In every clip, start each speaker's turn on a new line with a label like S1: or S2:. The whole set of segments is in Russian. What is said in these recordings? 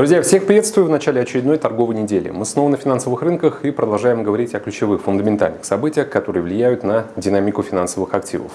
S1: Друзья, всех приветствую в начале очередной торговой недели. Мы снова на финансовых рынках и продолжаем говорить о ключевых фундаментальных событиях, которые влияют на динамику финансовых активов.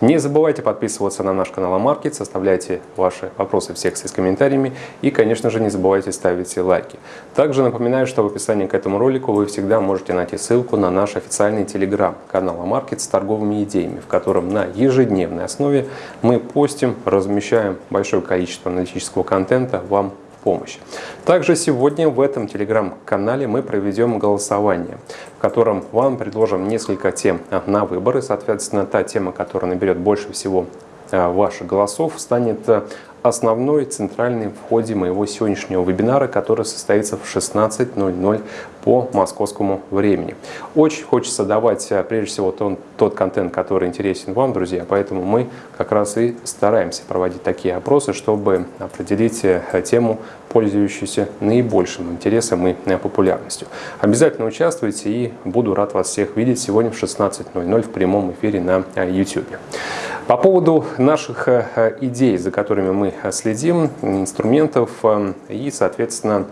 S1: Не забывайте подписываться на наш канал Амаркет, составляйте ваши вопросы в секции с комментариями и, конечно же, не забывайте ставить лайки. Также напоминаю, что в описании к этому ролику вы всегда можете найти ссылку на наш официальный телеграм-канал Амаркет с торговыми идеями, в котором на ежедневной основе мы постим, размещаем большое количество аналитического контента вам помощь. Также сегодня в этом телеграм-канале мы проведем голосование, в котором вам предложим несколько тем на выбор. И, соответственно, та тема, которая наберет больше всего ваших голосов, станет э, основной, центральный в ходе моего сегодняшнего вебинара, который состоится в 16.00 по московскому времени. Очень хочется давать, э, прежде всего, тот, тот контент, который интересен вам, друзья, поэтому мы как раз и стараемся проводить такие опросы, чтобы определить э, тему, пользующуюся наибольшим интересом и э, популярностью. Обязательно участвуйте и буду рад вас всех видеть сегодня в 16.00 в прямом эфире на YouTube. По поводу наших идей, за которыми мы следим, инструментов и, соответственно,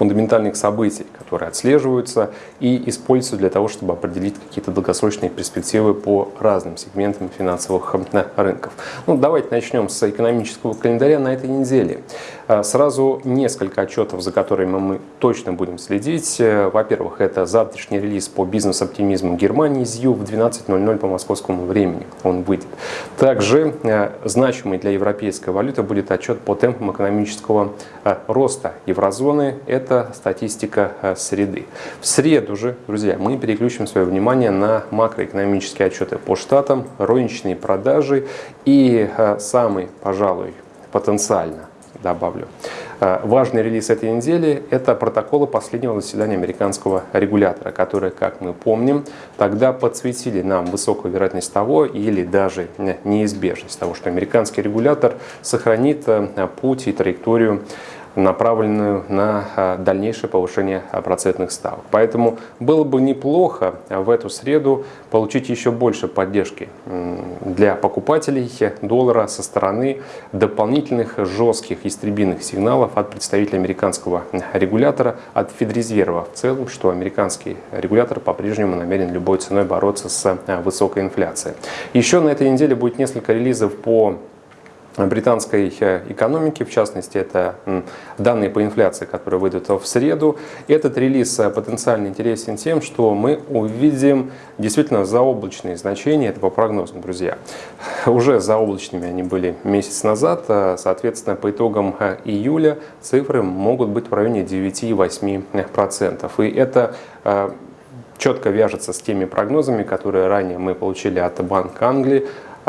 S1: фундаментальных событий, которые отслеживаются и используются для того, чтобы определить какие-то долгосрочные перспективы по разным сегментам финансовых э, рынков. Ну, давайте начнем с экономического календаря на этой неделе. Э, сразу несколько отчетов, за которыми мы точно будем следить. Э, во-первых, это завтрашний релиз по бизнес-оптимизму Германии ЗЮ в 12.00 по московскому времени. Он выйдет. Также значимый для европейской валюты будет отчет по темпам экономического роста еврозоны. Это это статистика э, среды. В среду же, друзья, мы переключим свое внимание на макроэкономические отчеты по штатам, розничные продажи и э, самый, пожалуй, потенциально добавлю. Э, важный релиз этой недели – это протоколы последнего заседания американского регулятора, которые, как мы помним, тогда подсветили нам высокую вероятность того или даже неизбежность того, что американский регулятор сохранит путь и траекторию направленную на а, дальнейшее повышение а, процентных ставок. Поэтому было бы неплохо в эту среду получить еще больше поддержки для покупателей доллара со стороны дополнительных жестких истребиных сигналов от представителя американского регулятора, от Федрезерва в целом, что американский регулятор по-прежнему намерен любой ценой бороться с а, высокой инфляцией. Еще на этой неделе будет несколько релизов по британской э, экономики, в частности, это данные по инфляции, которые выйдут в среду. Этот релиз э, потенциально интересен тем, что мы увидим действительно заоблачные значения, это по прогнозам, друзья. Уже заоблачными они были месяц назад, э, соответственно, по итогам июля цифры могут быть в районе 9-8%. И это четко вяжется с теми прогнозами, которые ранее мы получили от Банка Англии,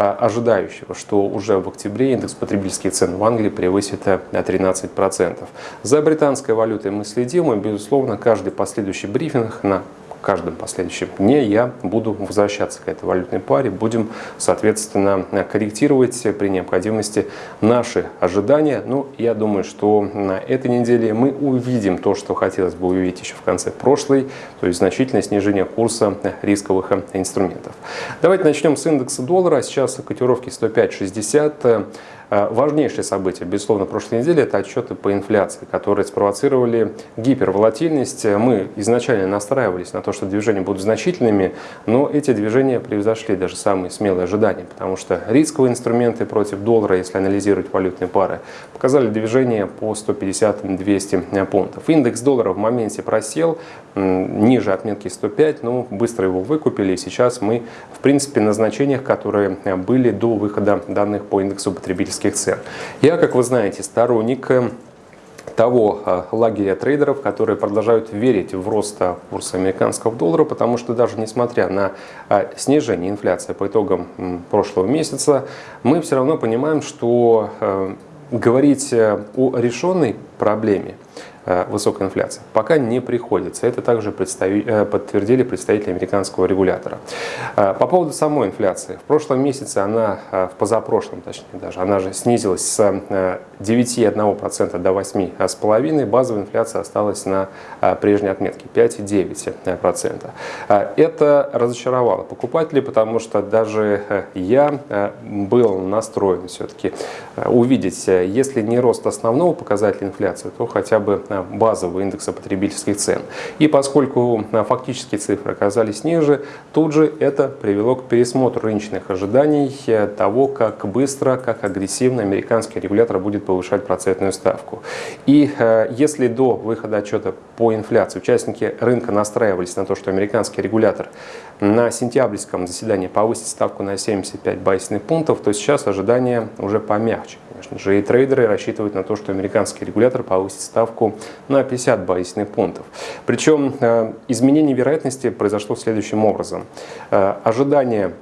S1: ожидающего, что уже в октябре индекс потребительских цен в Англии превысит 13%. Э, За британской валютой мы следим, и, безусловно, каждый последующий брифинг на каждом последующем дне я буду возвращаться к этой валютной паре, будем, соответственно, корректировать при необходимости наши ожидания. Ну, я думаю, что на этой неделе мы увидим то, что хотелось бы увидеть еще в конце прошлой, то есть значительное снижение курса рисковых инструментов. Давайте начнем с индекса доллара. Сейчас котировки 105.60. Э, важнейшее событие, безусловно, прошлой недели – это отчеты по инфляции, которые спровоцировали гиперволатильность. Мы изначально настраивались на то, что движения будут значительными, но эти движения превзошли даже самые смелые ожидания, потому что рисковые инструменты против доллара, если анализировать валютные пары, показали движение по 150-200 пунктов. Индекс доллара в моменте просел ниже отметки 105, но быстро его выкупили, и сейчас мы, в принципе, на значениях, которые были до выхода данных по индексу потребительских потребительских цен. Я, как вы знаете, сторонник э, того э, лагеря трейдеров, которые продолжают верить в рост э, курса американского доллара, потому что даже несмотря на снижение инфляции по итогам прошлого месяца, мы все равно понимаем, что говорить о решенной проблеме Э, высокой инфляции. Пока не приходится. Это также э, подтвердили представители американского регулятора. Э, по поводу самой инфляции. В прошлом месяце она, в позапрошлом точнее даже, она же снизилась с 9,1% до 8,5%, базовая инфляция осталась на прежней отметке 5,9%. Это разочаровало покупателей, потому что даже я был настроен все-таки увидеть, если не рост основного показателя инфляции, то хотя бы базового индекса потребительских цен. И поскольку фактические цифры оказались ниже, тут же это привело к пересмотру рыночных ожиданий того, как быстро, как агрессивно американский регулятор будет повышать процентную ставку. И э, если до выхода отчета по инфляции участники рынка настраивались на то, что американский регулятор на сентябрьском заседании повысит ставку на 75 базисных пунктов, то сейчас ожидания уже помягче. Конечно же, и трейдеры рассчитывают на то, что американский регулятор повысит ставку на 50 базисных пунктов. Причем э, изменение вероятности произошло следующим образом. Э, ожидание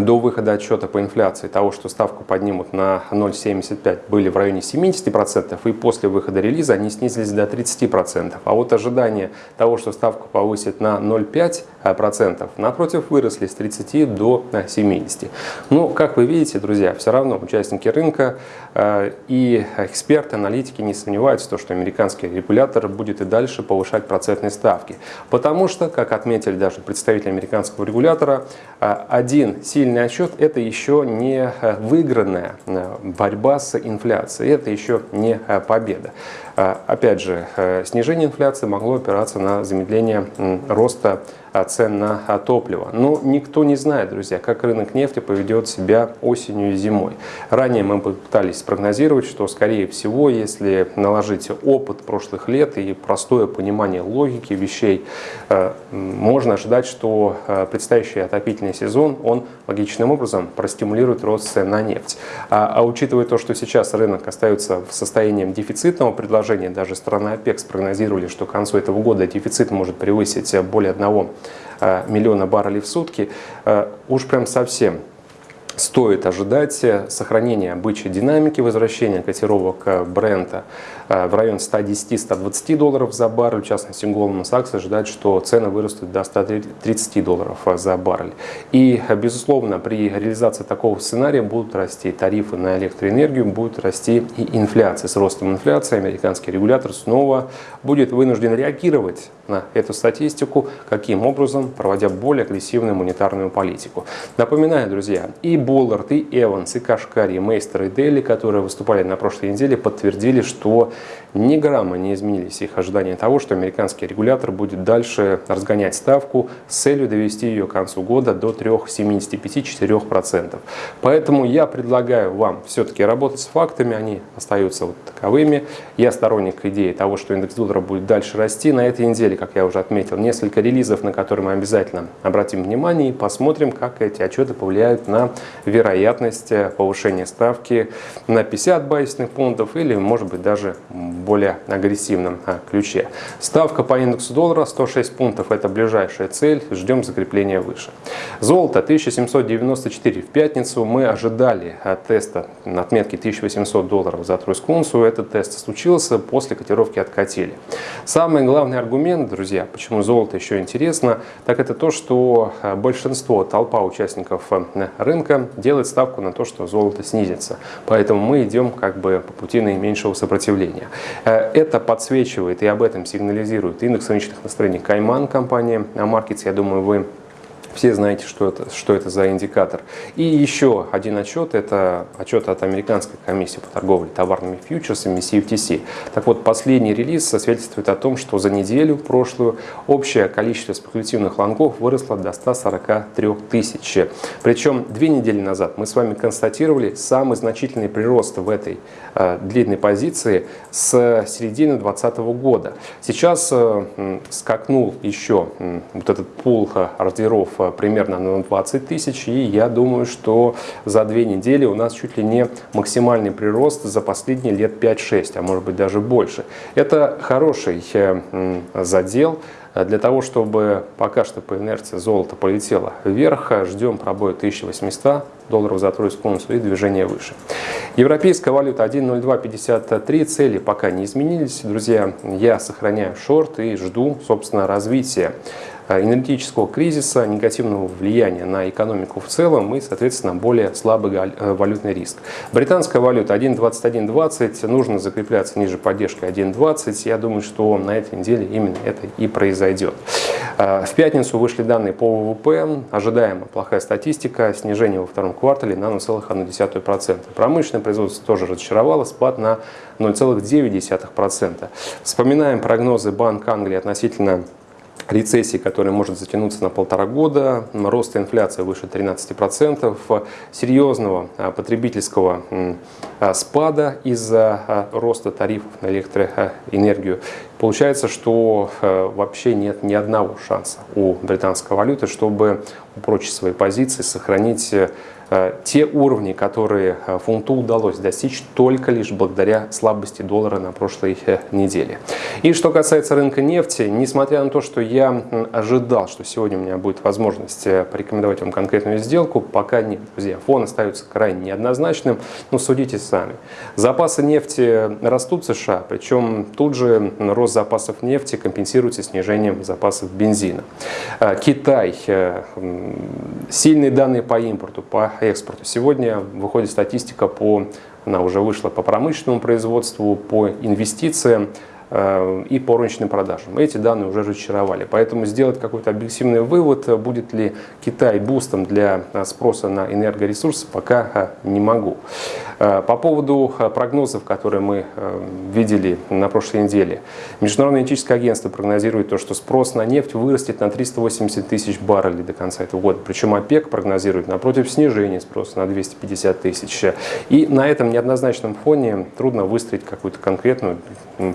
S1: до выхода отчета по инфляции того, что ставку поднимут на 0,75, были в районе 70%, и после выхода релиза они снизились до 30%. А вот ожидания того, что ставку повысит на 0,5%, напротив, выросли с 30 до 70. Но, как вы видите, друзья, все равно участники рынка э, и эксперты, аналитики не сомневаются в том, что американский регулятор будет и дальше повышать процентные ставки. Потому что, как отметили даже представители американского регулятора, э, один сильный сильный отчет – это еще не э, выигранная э, борьба с инфляцией, это еще не э, победа. Опять же, снижение инфляции могло опираться на замедление роста цен на топливо. Но никто не знает, друзья, как рынок нефти поведет себя осенью и зимой. Ранее мы пытались спрогнозировать, что, скорее всего, если наложить опыт прошлых лет и простое понимание логики вещей, э, можно ожидать, что э, предстоящий отопительный сезон, он логичным образом простимулирует рост цен на нефть. А, а учитывая то, что сейчас рынок остается в состоянии дефицитного предложения, даже страны ОПЕК спрогнозировали, что к концу этого года дефицит может превысить более 1 Э, миллиона баррелей в сутки, уж прям совсем стоит ожидать сохранения бычьей динамики, возвращения котировок бренда э, в район 110-120 долларов за баррель. В частности, Goldman Sachs ожидает, что цены вырастут до 130 долларов за баррель. И, безусловно, при реализации такого сценария будут расти тарифы на электроэнергию, будет расти и инфляция. С ростом инфляции американский регулятор снова будет вынужден реагировать на эту статистику, каким образом, проводя более агрессивную монетарную политику. Напоминаю, друзья, и Боллард, и Эванс, и Кашкари, и Мейстер, и Дели, которые выступали на прошлой неделе, подтвердили, что ни грамма не изменились их ожидания того, что американский регулятор будет дальше разгонять ставку с целью довести ее к концу года до 3,75-4%. Поэтому я предлагаю вам все-таки работать с фактами, они остаются вот таковыми. Я сторонник идеи того, что индекс доллара будет дальше расти. На этой неделе, как я уже отметил, несколько релизов, на которые мы обязательно обратим внимание и посмотрим, как эти отчеты повлияют на вероятность повышения ставки на 50 базисных пунктов или, может быть, даже более агрессивном а, ключе. Ставка по индексу доллара 106 пунктов – это ближайшая цель, ждем закрепления выше. Золото 1794 в пятницу. Мы ожидали теста на отметке 1800 долларов за тройскую унцию. Этот тест случился, после котировки откатили. Самый главный аргумент, друзья, почему золото еще интересно, так это то, что а, большинство, толпа участников а, рынка делает ставку на то, что золото снизится. Поэтому мы идем как бы по пути наименьшего сопротивления. Э, это подсвечивает и об этом сигнализирует индекс рыночных настроений Кайман компания Markets. Я думаю, вы все знаете, что это, что это за индикатор. И еще один отчет, это отчет от Американской комиссии по торговле товарными фьючерсами CFTC. Так вот, последний релиз свидетельствует о том, что за неделю прошлую общее количество спекулятивных лонгов выросло до 143 тысяч. Причем две недели назад мы с вами констатировали самый значительный прирост в этой э, длинной позиции с середины 2020 года. Сейчас э, скакнул еще э, вот этот пул э, ордеров э, примерно на 20 тысяч. И я думаю, что за две недели у нас чуть ли не максимальный прирост за последние лет 5-6, а может быть даже больше. Это хороший э, задел. Для того, чтобы пока что по инерции золото полетело вверх, ждем пробоя 1800 долларов за тройскую унцию и движение выше. Европейская валюта 1.0253, цели пока не изменились. Друзья, я сохраняю шорт и жду, собственно, развития энергетического кризиса, негативного влияния на экономику в целом и, соответственно, более слабый валютный риск. Британская валюта 1.2120, нужно закрепляться ниже поддержки 1.20. Я думаю, что на этой неделе именно это и произойдет. В пятницу вышли данные по ВВП, ожидаемо плохая статистика, снижение во втором квартале на 0,1%. Промышленное производство тоже разочаровало, спад на 0,9%. Вспоминаем прогнозы Банка Англии относительно рецессии, которая может затянуться на полтора года, рост инфляции выше 13%, серьезного а, потребительского а, спада из-за роста тарифов на электроэнергию. Получается, что вообще нет ни одного шанса у британской валюты, чтобы упрочить свои позиции, сохранить Э, те уровни, которые э, фунту удалось достичь только лишь благодаря слабости доллара на прошлой э, неделе. И что касается рынка нефти, несмотря на то, что я ожидал, что сегодня у меня будет возможность порекомендовать вам конкретную сделку, пока нет, друзья. Фон остается крайне неоднозначным, но судите сами. Запасы нефти растут в США, причем тут же рост запасов нефти компенсируется снижением запасов бензина. Китай, сильные данные по импорту, по экспорту. Сегодня выходит статистика по, она уже вышла по промышленному производству, по инвестициям. Э, и по розничным продажам. Эти данные уже разочаровали. Поэтому сделать какой-то объективный вывод, будет ли Китай бустом для э, спроса на энергоресурсы, пока э, не могу. По поводу прогнозов, которые мы видели на прошлой неделе. Международное энергетическое агентство прогнозирует то, что спрос на нефть вырастет на 380 тысяч баррелей до конца этого года. Причем ОПЕК прогнозирует напротив снижения спроса на 250 тысяч. И на этом неоднозначном фоне трудно выстроить какую-то конкретную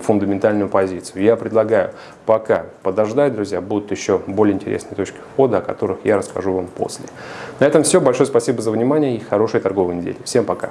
S1: фундаментальную фундаментальную позицию. Я предлагаю пока подождать, друзья, будут еще более интересные точки входа, о которых я расскажу вам после. На этом все. Большое спасибо за внимание и хорошей торговой недели. Всем пока.